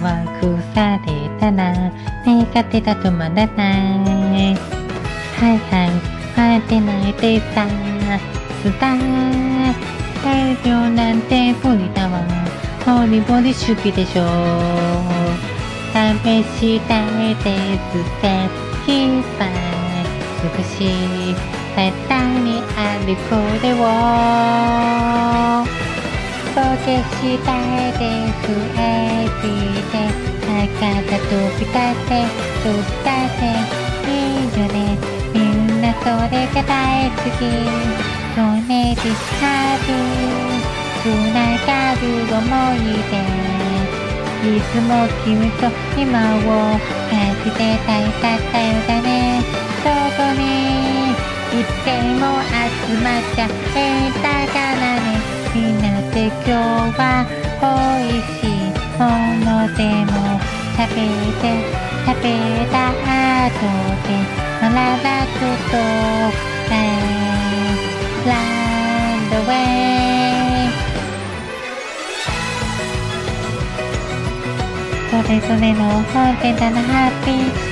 れたら苦手だ止まらないはいはい待ってないでさスター大量なんて無理だわ。ボリボリ主義でしょ。試したいですぜキーパー。少し絶対にあるこれを。溶けしたいですエビで中が飛び立って飛び立っていいよねみんなそれが大好きそうねディスカルつながる想いでいつも君と今を感じてたいかったよだね。そこにいつでも集まっちゃえたかな今日は美味しいものでも食べて食べた後でまららととランドウェイそれぞれの本でだなハッピー